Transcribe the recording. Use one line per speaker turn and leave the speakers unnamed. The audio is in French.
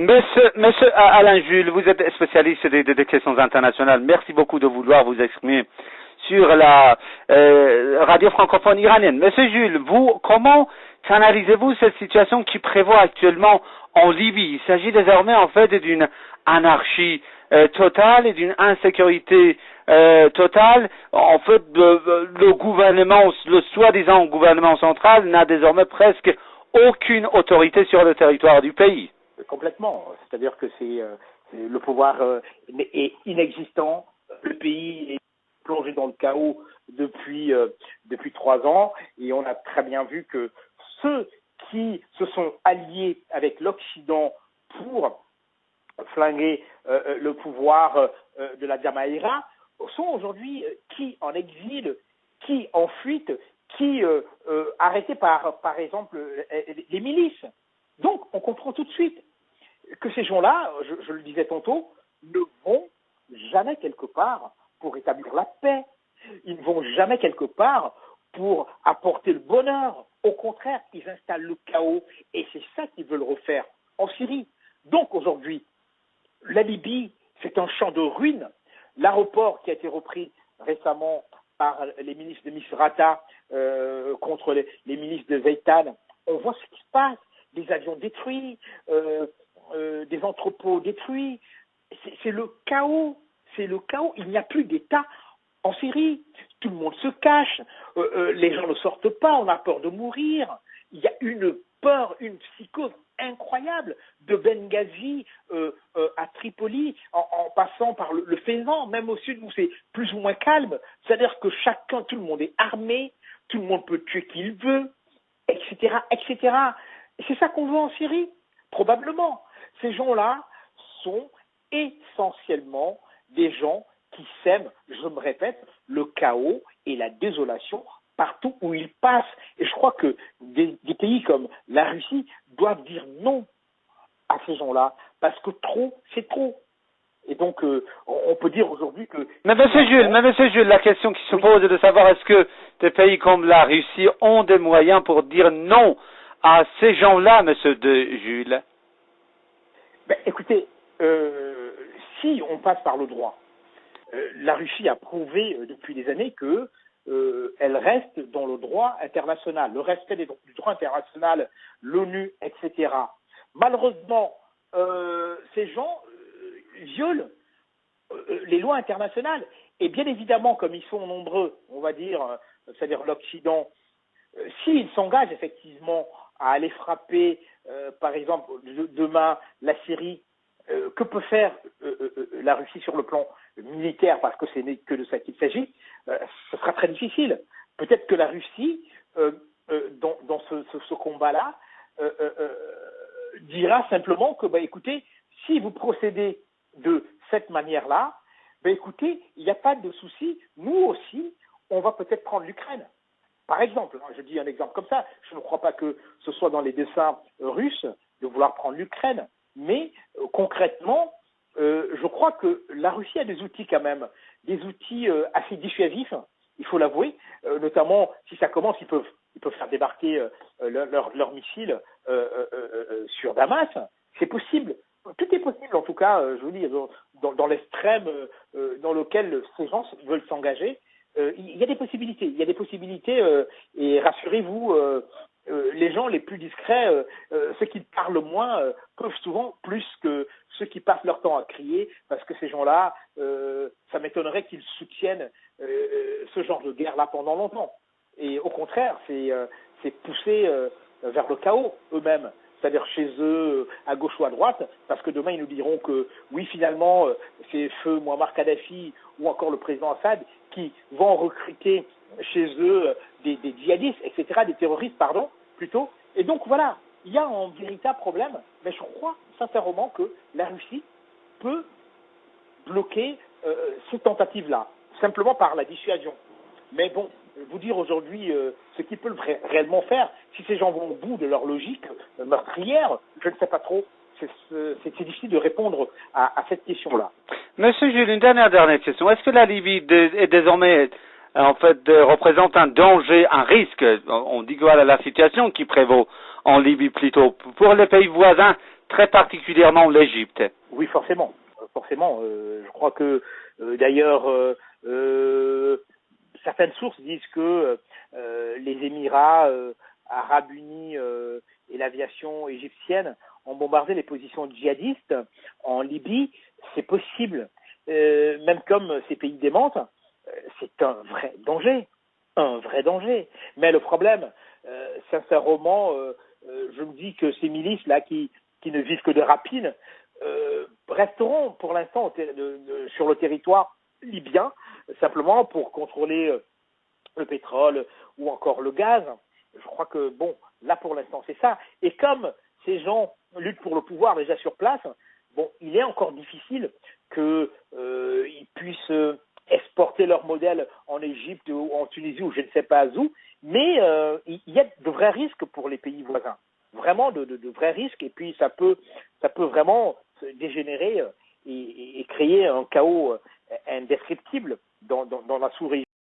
Monsieur, monsieur Alain Jules, vous êtes spécialiste des, des questions internationales. Merci beaucoup de vouloir vous exprimer sur la euh, radio francophone iranienne. Monsieur Jules, vous, comment canalisez-vous cette situation qui prévaut actuellement en Libye? Il s'agit désormais en fait d'une anarchie euh, totale et d'une insécurité euh, totale. En fait, le gouvernement, le soi-disant gouvernement central n'a désormais presque aucune autorité sur le territoire du pays.
Complètement. C'est-à-dire que c'est le pouvoir est inexistant, le pays est plongé dans le chaos depuis, euh, depuis trois ans et on a très bien vu que ceux qui se sont alliés avec l'Occident pour flinguer euh, euh, le pouvoir de la Jamaïra sont aujourd'hui qui en exil, qui en fuite, qui arrêtés par, par exemple, les milices. Donc, on comprend tout de suite ces gens-là, je le disais tantôt, ne vont jamais quelque part pour établir la paix. Ils ne vont jamais quelque part pour apporter le bonheur. Au contraire, ils installent le chaos et c'est ça qu'ils veulent refaire en Syrie. Donc aujourd'hui, la Libye, c'est un champ de ruines. L'aéroport qui a été repris récemment par les ministres de Misrata euh, contre les, ministres de Zaytan, on voit ce qui se passe. Des avions détruits, euh, euh, des entrepôts détruits. C'est le chaos c'est le chaos. Il n'y a plus d'État en Syrie. Tout le monde se cache. Euh, euh, les gens ne sortent pas. On a peur de mourir. Il y a une peur, une psychose incroyable de Benghazi à Tripoli, en, passant par le, Faisan, même au sud où c'est plus ou moins calme. C'est-à-dire que chacun, tout le monde est armé, tout le monde peut tuer qui il veut, etc., etc. c'est ça qu'on veut en Syrie, probablement. Ces gens-là sont essentiellement des gens qui sèment, je me répète, le chaos et la désolation partout où ils passent. Et je crois que des, pays comme la Russie doivent dire non à ces gens-là, parce que trop, c'est trop. Et donc, euh, on peut dire aujourd'hui que...
Mais monsieur Jules, mais monsieur Jules, la question qui se pose est de savoir est-ce que des pays comme la Russie ont des moyens pour dire non à ces gens-là, monsieur de Jules?
Écoutez, euh, si on passe par le droit, euh, la Russie a prouvé euh, depuis des années qu'elle reste dans le droit international, le respect du droit international, l'ONU, etc. Malheureusement, ces gens violent les lois internationales. Et bien évidemment, comme ils sont nombreux, on va dire, c'est-à-dire l'Occident, s'ils s'engagent effectivement à aller frapper, par exemple, demain la Syrie euh, que peut faire euh, euh, la Russie sur le plan militaire, parce que ce n'est que de ça qu'il s'agit, ce sera très difficile. Peut-être que la Russie, dans, ce, combat-là, dira simplement que, bah, écoutez, si vous procédez de cette manière-là, bah, écoutez, il n'y a pas de souci, nous aussi, on va peut-être prendre l'Ukraine. Par exemple, hein, je dis un exemple comme ça, je ne crois pas que ce soit dans les dessins russes de vouloir prendre l'Ukraine. Mais euh, concrètement, euh, je crois que la Russie a des outils quand même, des outils euh, assez dissuasifs, il faut l'avouer, notamment si ça commence, ils peuvent, ils peuvent faire débarquer leurs leur missiles sur Damas, c'est possible. Tout est possible, en tout cas, je vous dis, dans, dans l'extrême dans lequel ces gens veulent s'engager, il y a des possibilités. Il y a des possibilités, et rassurez-vous, euh, les gens les plus discrets, euh, euh, ceux qui parlent moins, peuvent souvent plus que ceux qui passent leur temps à crier, parce que ces gens-là, ça m'étonnerait qu'ils soutiennent ce genre de guerre-là pendant longtemps. Et au contraire, c'est pousser vers le chaos eux-mêmes c'est-à-dire chez eux, à gauche ou à droite, parce que demain ils nous diront que oui, finalement, c'est feu Muammar Kadhafi ou encore le président Assad qui vont recruter chez eux des, des djihadistes, etc., des terroristes, pardon, plutôt. Et donc voilà, il y a un véritable problème, mais je crois sincèrement que la Russie peut bloquer euh, ces tentatives-là, simplement par la dissuasion. Mais bon, vous dire aujourd'hui euh, ce qu'ils peuvent réellement faire, si ces gens vont au bout de leur logique euh, meurtrière, je ne sais pas trop. C'est difficile de répondre à, à cette question-là.
Monsieur Jules, une dernière, dernière question. Est-ce que la Libye est désormais en fait, représente un danger, un risque. On dit voilà la situation qui prévaut en Libye plutôt. Pour les pays voisins, très particulièrement l'Égypte?
Oui, forcément, forcément. je crois que d'ailleurs certaines sources disent que les Émirats arabes unis et l'aviation égyptienne ont bombardé les positions djihadistes en Libye, c'est possible. Euh, même comme ces pays démentent, euh, c'est un vrai danger, un vrai danger. Mais le problème, euh, sincèrement, je me dis que ces milices là qui, qui ne vivent que de rapines resteront pour l'instant sur le territoire libyen, simplement pour contrôler le pétrole ou encore le gaz. Je crois que bon, là pour l'instant c'est ça. Et comme ces gens luttent pour le pouvoir déjà sur place, bon, il est encore difficile qu'ils euh, puissent euh, exporter leur modèle en Égypte ou en Tunisie ou je ne sais pas où, mais euh, il y a de vrais risques pour les pays voisins, vraiment de, vrais risques, et puis ça peut, ça peut vraiment dégénérer et, créer un chaos indescriptible dans, dans la sous-région.